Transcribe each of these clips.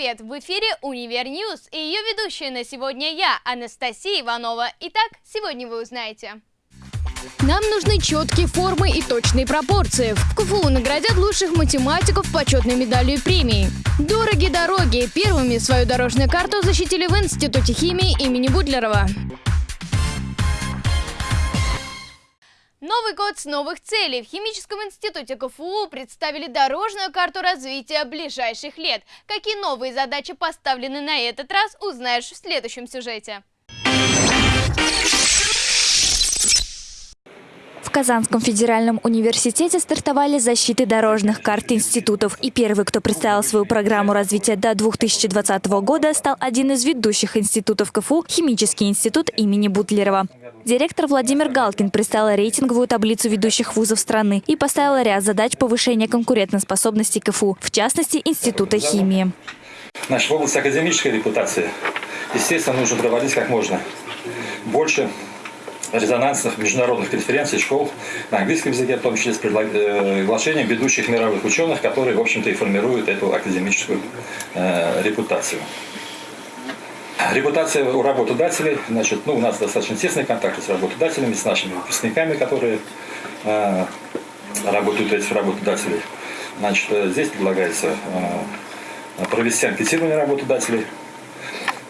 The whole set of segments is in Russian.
привет! В эфире Универ Ньюс и ее ведущая на сегодня я, Анастасия Иванова. Итак, сегодня вы узнаете. Нам нужны четкие формы и точные пропорции. В КФУ наградят лучших математиков почетной медалью и премией. Дороги дороги. Первыми свою дорожную карту защитили в Институте химии имени Бутлерова. Новый год с новых целей. В Химическом институте КФУ представили дорожную карту развития ближайших лет. Какие новые задачи поставлены на этот раз, узнаешь в следующем сюжете. В Казанском федеральном университете стартовали защиты дорожных карт институтов. И первый, кто представил свою программу развития до 2020 года, стал один из ведущих институтов КФУ – Химический институт имени Бутлерова. Директор Владимир Галкин представил рейтинговую таблицу ведущих вузов страны и поставил ряд задач повышения конкурентоспособности КФУ, в частности, Института химии. Значит, в области академической репутации, естественно, нужно проводить как можно больше резонансных международных конференций, школ на английском языке, в том числе с приглашением ведущих мировых ученых, которые, в общем-то, и формируют эту академическую э, репутацию. Репутация у работодателей, значит, ну, у нас достаточно тесные контакты с работодателями, с нашими выпускниками, которые э, работают этих работодателей. Значит, э, здесь предлагается э, провести анкетирование работодателей,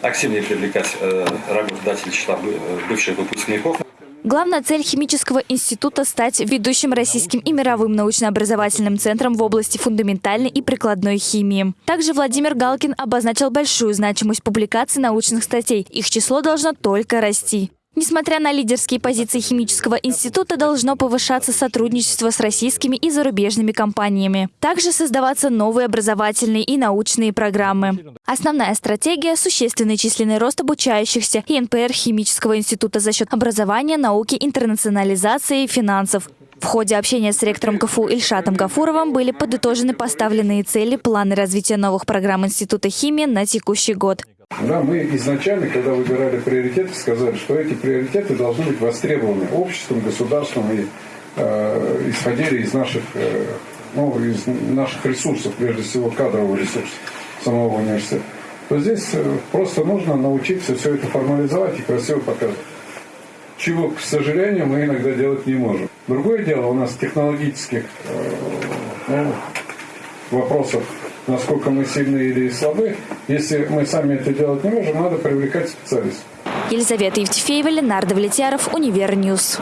активнее привлекать э, работодателей числа бывших выпускников. Главная цель химического института – стать ведущим российским и мировым научно-образовательным центром в области фундаментальной и прикладной химии. Также Владимир Галкин обозначил большую значимость публикаций научных статей. Их число должно только расти. Несмотря на лидерские позиции химического института, должно повышаться сотрудничество с российскими и зарубежными компаниями. Также создаваться новые образовательные и научные программы. Основная стратегия – существенный численный рост обучающихся и НПР химического института за счет образования, науки, интернационализации и финансов. В ходе общения с ректором КФУ Ильшатом Гафуровым были подытожены поставленные цели, планы развития новых программ Института химии на текущий год. Да, мы изначально, когда выбирали приоритеты, сказали, что эти приоритеты должны быть востребованы обществом, государством и э, исходили из наших, э, ну, из наших ресурсов, прежде всего кадрового ресурса самого университета. То здесь э, просто нужно научиться все это формализовать и красиво показывать. Чего, к сожалению, мы иногда делать не можем. Другое дело, у нас технологических э, ну, вопросов насколько мы сильны или слабы. Если мы сами это делать не можем, надо привлекать специалистов. Елизавета Евтефеева, Ленардо Влетьяров, Универ Ньюс.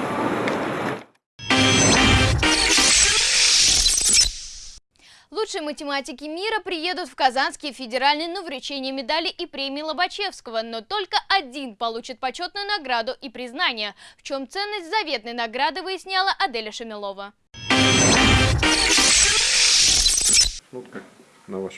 Лучшие математики мира приедут в Казанский федеральный на вручение медали и премии Лобачевского, но только один получит почетную награду и признание. В чем ценность заветной награды выясняла Аделя Шамилова.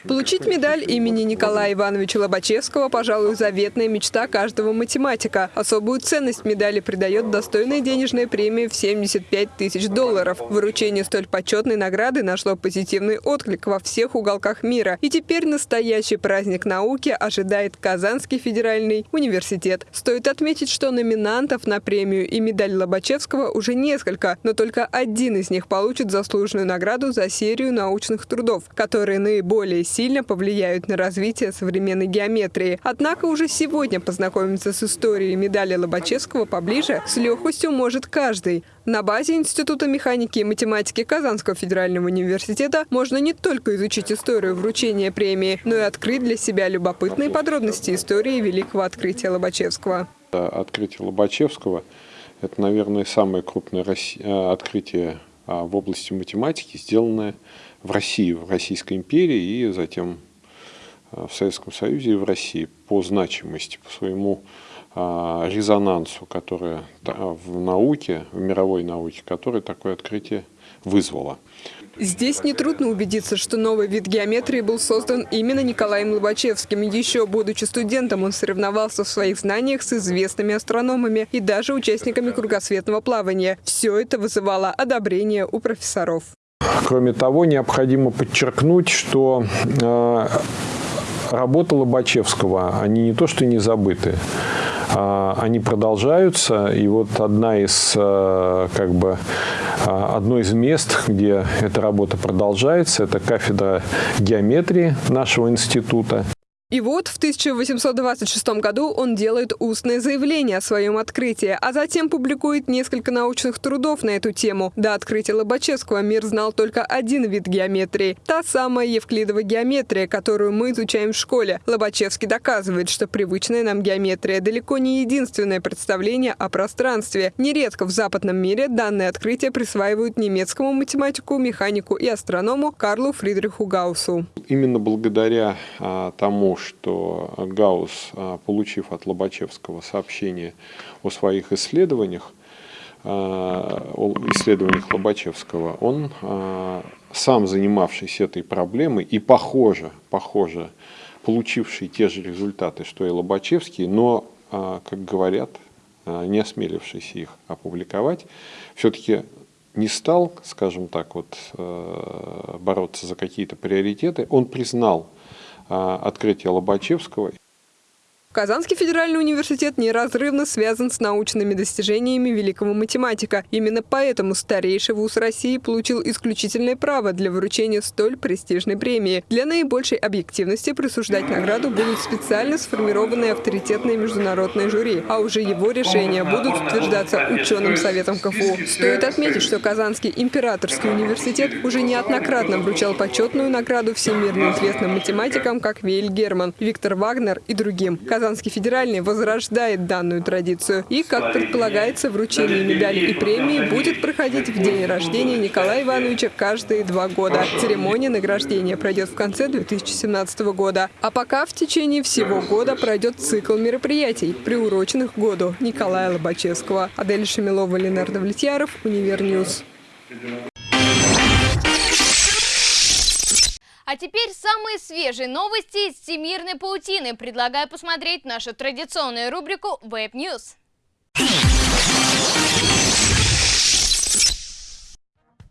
Получить медаль имени Николая Ивановича Лобачевского, пожалуй, заветная мечта каждого математика. Особую ценность медали придает достойная денежная премия в 75 тысяч долларов. Выручение столь почетной награды нашло позитивный отклик во всех уголках мира. И теперь настоящий праздник науки ожидает Казанский федеральный университет. Стоит отметить, что номинантов на премию и медаль Лобачевского уже несколько, но только один из них получит заслуженную награду за серию научных трудов, которые наиболее более сильно повлияют на развитие современной геометрии. Однако уже сегодня познакомиться с историей медали Лобачевского поближе с легкостью может каждый. На базе Института механики и математики Казанского федерального университета можно не только изучить историю вручения премии, но и открыть для себя любопытные подробности истории великого открытия Лобачевского. Открытие Лобачевского – это, наверное, самое крупное э, открытие а, в области математики, сделанное в России, в Российской империи и затем э, в Советском Союзе и в России по значимости, по своему а, резонансу, которое в науке, в мировой науке, которое такое открытие вызвало. Здесь нетрудно убедиться, что новый вид геометрии был создан именно Николаем Лобачевским. Еще будучи студентом, он соревновался в своих знаниях с известными астрономами и даже участниками кругосветного плавания. Все это вызывало одобрение у профессоров. Кроме того, необходимо подчеркнуть, что э, работы Лобачевского, они не то что не забыты, а они продолжаются. И вот одна из, э, как бы, э, одно из мест, где эта работа продолжается, это кафедра геометрии нашего института. И вот в 1826 году он делает устное заявление о своем открытии, а затем публикует несколько научных трудов на эту тему. До открытия Лобачевского мир знал только один вид геометрии – та самая евклидова геометрия, которую мы изучаем в школе. Лобачевский доказывает, что привычная нам геометрия далеко не единственное представление о пространстве. Нередко в западном мире данное открытие присваивают немецкому математику, механику и астроному Карлу Фридриху Гауссу. Именно благодаря а, тому, что Гаусс, а, получив от Лобачевского сообщение о своих исследованиях, а, о исследованиях Лобачевского, он, а, сам занимавшийся этой проблемой и похоже, похоже, получивший те же результаты, что и Лобачевский, но, как говорят, не осмелившийся их опубликовать, все-таки не стал, скажем так, вот, бороться за какие-то приоритеты, он признал открытие Лобачевского Казанский федеральный университет неразрывно связан с научными достижениями великого математика. Именно поэтому старейший вуз России получил исключительное право для вручения столь престижной премии. Для наибольшей объективности присуждать награду будут специально сформированные авторитетные международные жюри, а уже его решения будут утверждаться ученым советом КФУ. Стоит отметить, что Казанский императорский университет уже неоднократно вручал почетную награду всемирно известным математикам, как Вейль Герман, Виктор Вагнер и другим. Казанский федеральный возрождает данную традицию. И, как предполагается, вручение медали и премии будет проходить в день рождения Николая Ивановича каждые два года. Церемония награждения пройдет в конце 2017 года. А пока в течение всего года пройдет цикл мероприятий, приуроченных к году Николая Лобачевского. Адель Шамилова, Ленардо Влетьяров, Универ Ньюс. А теперь самые свежие новости из всемирной паутины. Предлагаю посмотреть нашу традиционную рубрику Web News.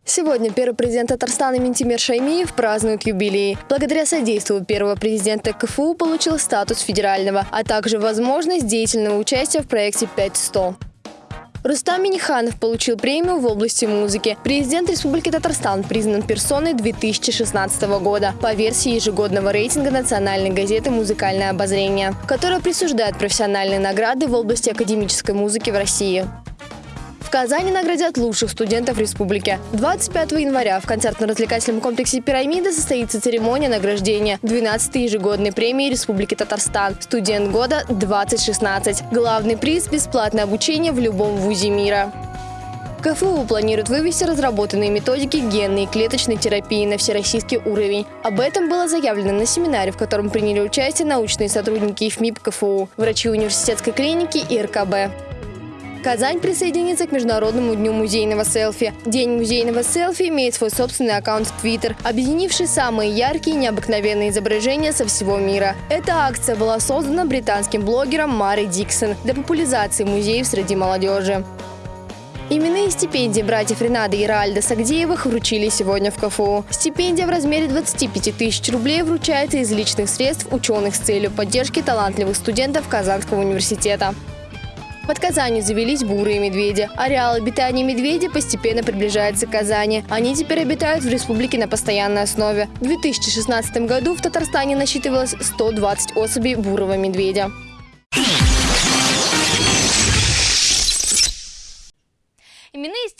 Сегодня первый президент Татарстана Ментимир Шаймиев празднует юбилей. Благодаря содействию первого президента КФУ получил статус федерального, а также возможность деятельного участия в проекте 5.100. Рустам Миниханов получил премию в области музыки. Президент Республики Татарстан признан персоной 2016 года по версии ежегодного рейтинга национальной газеты «Музыкальное обозрение», которая присуждает профессиональные награды в области академической музыки в России. Казани наградят лучших студентов республики. 25 января в концертно-развлекательном комплексе «Пирамида» состоится церемония награждения 12-й ежегодной премии Республики Татарстан «Студент года 2016». Главный приз – бесплатное обучение в любом вузе мира. КФУ планирует вывести разработанные методики генной и клеточной терапии на всероссийский уровень. Об этом было заявлено на семинаре, в котором приняли участие научные сотрудники ИФМИП КФУ, врачи университетской клиники и РКБ. Казань присоединится к Международному дню музейного селфи. День музейного селфи имеет свой собственный аккаунт в Твиттер, объединивший самые яркие и необыкновенные изображения со всего мира. Эта акция была создана британским блогером Мари Диксон для популяризации музеев среди молодежи. Именные стипендии братьев Ренада и Раальда Сагдеевых вручили сегодня в КФУ. Стипендия в размере 25 тысяч рублей вручается из личных средств ученых с целью поддержки талантливых студентов Казанского университета. Под Казанью завелись бурые медведи. Ареал обитания медведей постепенно приближается к Казани. Они теперь обитают в республике на постоянной основе. В 2016 году в Татарстане насчитывалось 120 особей бурого медведя.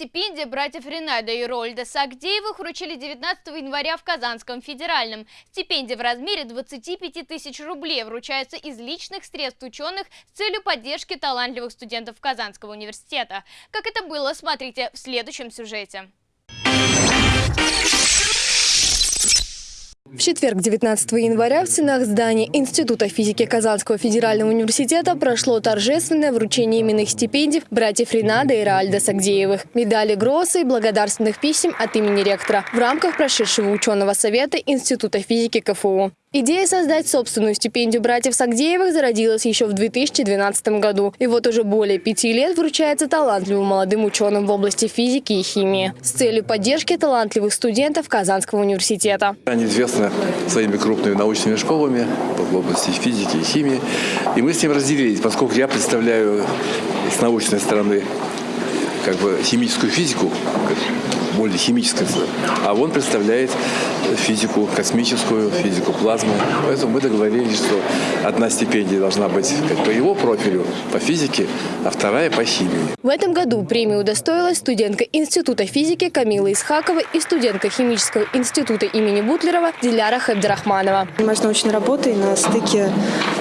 Именные стипендии братьев Ренада и Рольда Сагдеевых вручили 19 января в Казанском федеральном. Стипендия в размере 25 тысяч рублей вручаются из личных средств ученых с целью поддержки талантливых студентов Казанского университета. Как это было, смотрите в следующем сюжете. В четверг, 19 января, в стенах здания Института физики Казанского федерального университета прошло торжественное вручение именных стипендий братьев Ренада и Раальда Сагдеевых, медали Гросса и благодарственных писем от имени ректора в рамках прошедшего ученого совета Института физики КФУ. Идея создать собственную стипендию братьев Сагдеевых зародилась еще в 2012 году. И вот уже более пяти лет вручается талантливым молодым ученым в области физики и химии с целью поддержки талантливых студентов Казанского университета. Они известны своими крупными научными школами в области физики и химии. И мы с ним разделились, поскольку я представляю с научной стороны как бы химическую физику, более химическое, а он представляет физику космическую, физику плазмы. Поэтому мы договорились, что одна стипендия должна быть как по его профилю, по физике, а вторая по химии. В этом году премию удостоилась студентка Института физики Камила Исхакова и студентка Химического института имени Бутлерова Диляра Хабдирахманова. Занимаюсь научной работой на стыке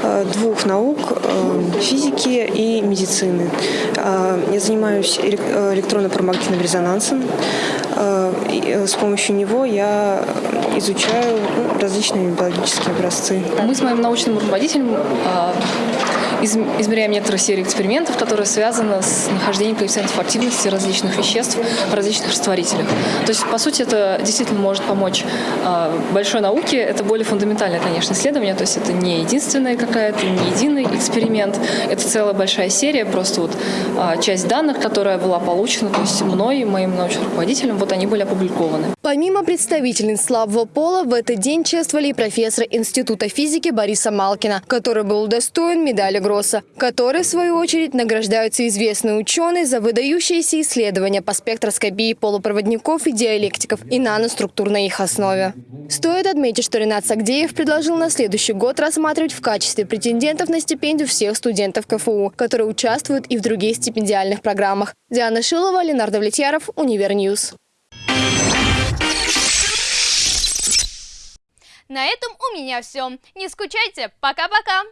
э, двух наук э, – физики и медицины. Э, я занимаюсь электронно-парамагнитным резонансом. С помощью него я изучаю ну, различные биологические образцы. Мы с моим научным руководителем измеряем некоторые серии экспериментов, которые связаны с нахождением коэффициентов активности различных веществ в различных растворителях. То есть, по сути, это действительно может помочь а, большой науке. Это более фундаментальное, конечно, исследование. То есть это не единственная какая-то, не единый эксперимент. Это целая большая серия, просто вот а, часть данных, которая была получена, то есть мной и моим научным руководителем, вот они были опубликованы. Помимо представительниц слабого пола, в этот день чествовали и профессора Института физики Бориса Малкина, который был удостоен медали Гросса, которые, в свою очередь, награждаются известные ученые за выдающиеся исследования по спектроскопии полупроводников и диалектиков и наноструктур на их основе. Стоит отметить, что Ренат Сагдеев предложил на следующий год рассматривать в качестве претендентов на стипендию всех студентов КФУ, которые участвуют и в других стипендиальных программах. Диана Шилова, Ленар Давлетьяров, Univer News. На этом у меня все. Не скучайте. Пока-пока.